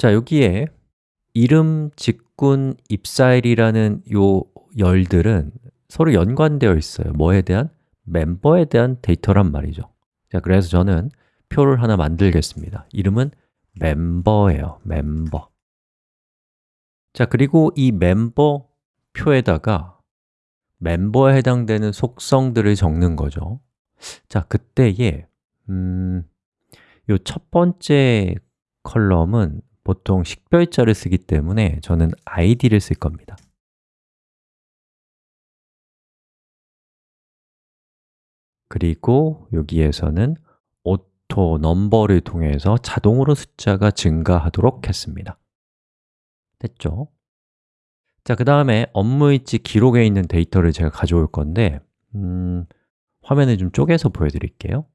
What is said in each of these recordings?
자, 여기에 이름, 직군, 입사일이라는 요 열들은 서로 연관되어 있어요. 뭐에 대한? 멤버에 대한 데이터란 말이죠. 자, 그래서 저는 표를 하나 만들겠습니다. 이름은 멤버예요, 멤버. 자, 그리고 이 멤버 표에다가 멤버에 해당되는 속성들을 적는 거죠. 자, 그때에 음, 요첫 번째 컬럼은 보통 식별자를 쓰기 때문에 저는 id를 쓸 겁니다. 그리고 여기에서는 auto number를 통해서 자동으로 숫자가 증가하도록 했습니다. 됐죠? 자, 그 다음에 업무일지 기록에 있는 데이터를 제가 가져올 건데 음, 화면을 좀 쪼개서 보여드릴게요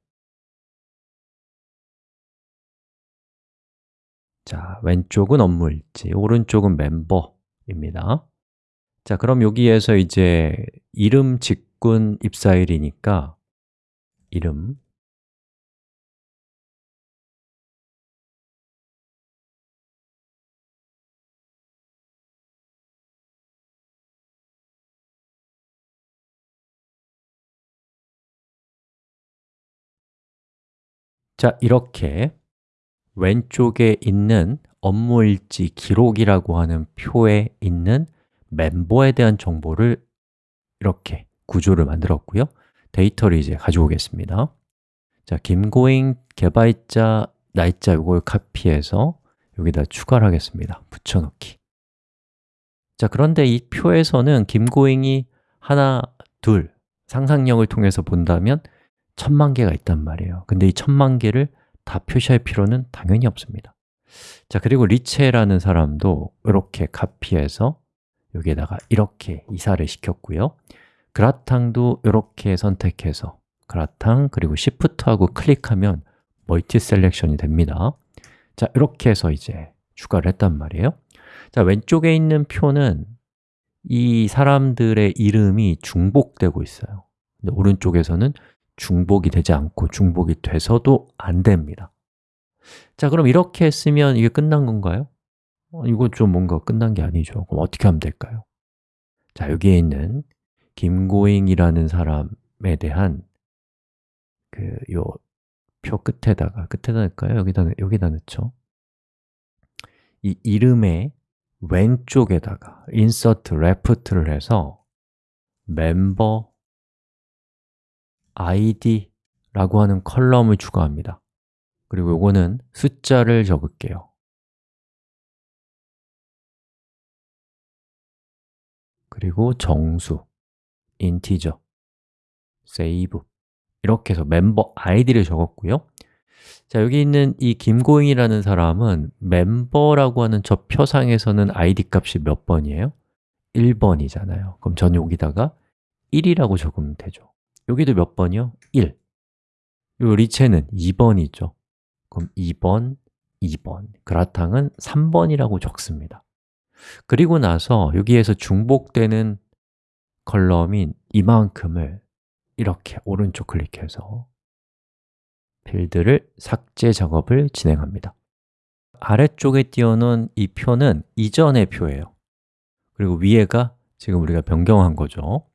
자, 왼쪽은 업무 일지, 오른쪽은 멤버입니다. 자, 그럼 여기에서 이제 이름, 직군, 입사일이니까 이름. 자, 이렇게 왼쪽에 있는 업무일지 기록이라고 하는 표에 있는 멤버에 대한 정보를 이렇게 구조를 만들었고요. 데이터를 이제 가져오겠습니다. 자, 김고잉 개발자 날짜 이걸 카피해서 여기다 추가를 하겠습니다. 붙여넣기. 자, 그런데 이 표에서는 김고잉이 하나, 둘 상상력을 통해서 본다면 천만 개가 있단 말이에요. 근데 이 천만 개를 다 표시할 필요는 당연히 없습니다. 자, 그리고 리체라는 사람도 이렇게 카피해서 여기에다가 이렇게 이사를 시켰고요. 그라탕도 이렇게 선택해서 그라탕 그리고 Shift하고 클릭하면 multi selection이 됩니다. 자, 이렇게 해서 이제 추가를 했단 말이에요. 자, 왼쪽에 있는 표는 이 사람들의 이름이 중복되고 있어요. 근데 오른쪽에서는 중복이 되지 않고 중복이 돼서도 안 됩니다 자, 그럼 이렇게 했으면 이게 끝난 건가요? 어, 이거 좀 뭔가 끝난 게 아니죠 그럼 어떻게 하면 될까요? 자, 여기에 있는 김고잉이라는 사람에 대한 그 요 표 끝에다가 끝에다 넣을까요? 여기다 여기다 넣죠. 이 이름의 왼쪽에다가 insert left를 해서 member id라고 하는 컬럼을 추가합니다. 그리고 요거는 숫자를 적을게요. 그리고 정수, integer, save 이렇게 해서 멤버 아이디를 적었고요. 자, 여기 있는 이 김고잉이라는 사람은 멤버라고 하는 저 표상에서는 id 값이 몇 번이에요? 1번이잖아요. 그럼 전 여기다가 1이라고 적으면 되죠 여기도 몇 번이요? 1요 리체는 2번이죠. 그럼 2번, 2번. 그라탕은 3번이라고 적습니다. 그리고 나서 여기에서 중복되는 컬럼인 이만큼을 이렇게 오른쪽 클릭해서 필드를 삭제 작업을 진행합니다. 아래쪽에 띄워놓은 이 표는 이전의 표예요. 그리고 위에가 지금 우리가 변경한 거죠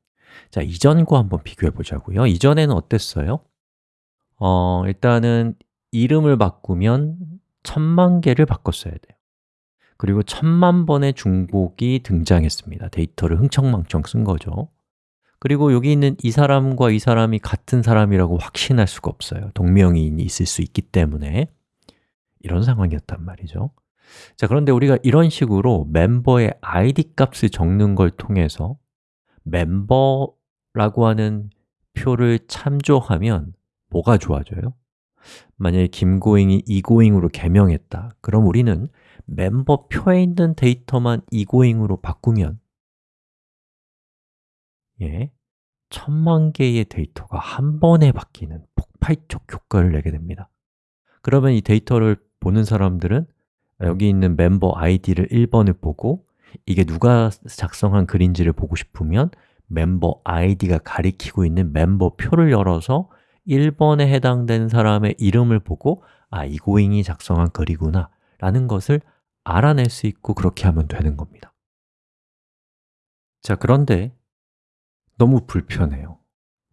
자, 이전과 한번 비교해 보자고요. 이전에는 어땠어요? 어, 일단은 이름을 바꾸면 천만 개를 바꿨어야 돼요. 그리고 천만 번의 중복이 등장했습니다. 데이터를 흥청망청 쓴 거죠. 그리고 여기 있는 이 사람과 이 사람이 같은 사람이라고 확신할 수가 없어요. 동명이인이 있을 수 있기 때문에. 이런 상황이었단 말이죠. 자, 그런데 우리가 이런 식으로 멤버의 id 값을 적는 걸 통해서 멤버라고 하는 표를 참조하면 뭐가 좋아져요? 만약에 김고잉이 이고잉으로 개명했다. 그럼 우리는 멤버 표에 있는 데이터만 이고잉으로 바꾸면? 예, 천만 개의 데이터가 한 번에 바뀌는 폭발적 효과를 내게 됩니다. 그러면 이 데이터를 보는 사람들은 여기 있는 멤버 아이디를 1번을 보고 이게 누가 작성한 글인지를 보고 싶으면 멤버 아이디가 가리키고 있는 멤버 표를 열어서 1번에 해당되는 사람의 이름을 보고 아, 이고잉이 작성한 글이구나 라는 것을 알아낼 수 있고 그렇게 하면 되는 겁니다 자, 그런데 너무 불편해요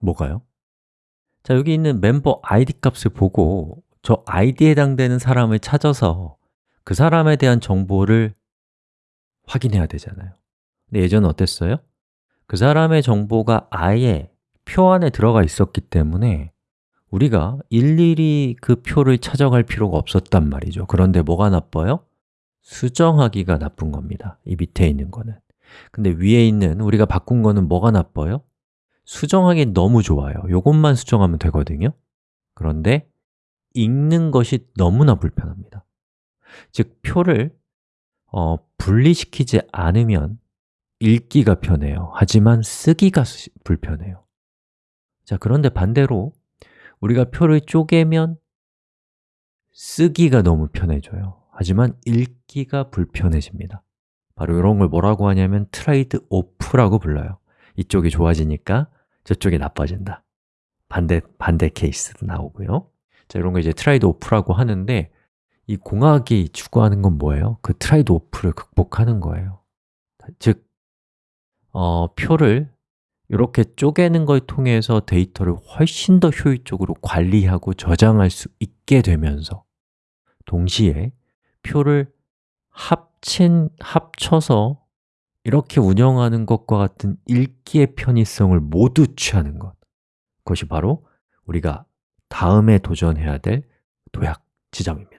뭐가요? 자, 여기 있는 멤버 ID 값을 보고 저 ID에 해당되는 사람을 찾아서 그 사람에 대한 정보를 확인해야 되잖아요. 근데 예전에 어땠어요? 그 사람의 정보가 아예 표 안에 들어가 있었기 때문에 우리가 일일이 그 표를 찾아갈 필요가 없었단 말이죠. 그런데 뭐가 나빠요? 수정하기가 나쁜 겁니다. 이 밑에 있는 거는. 근데 위에 있는 우리가 바꾼 거는 뭐가 나빠요? 수정하기 너무 좋아요. 이것만 수정하면 되거든요. 그런데 읽는 것이 너무나 불편합니다. 즉, 표를 어, 분리시키지 않으면 읽기가 편해요. 하지만 쓰기가 불편해요. 자, 그런데 반대로 우리가 표를 쪼개면 쓰기가 너무 편해져요. 하지만 읽기가 불편해집니다. 바로 이런 걸 뭐라고 하냐면 trade-off라고 불러요. 이쪽이 좋아지니까 저쪽이 나빠진다. 반대, 반대 케이스도 나오고요. 자, 이런 거 이제 trade-off라고 하는데 이 공학이 추구하는 건 뭐예요? 그 trade-off를 극복하는 거예요. 즉, 어, 표를 이렇게 쪼개는 걸 통해서 데이터를 훨씬 더 효율적으로 관리하고 저장할 수 있게 되면서 동시에 표를 합친, 합쳐서 이렇게 운영하는 것과 같은 읽기의 편의성을 모두 취하는 것. 그것이 바로 우리가 다음에 도전해야 될 도약 지점입니다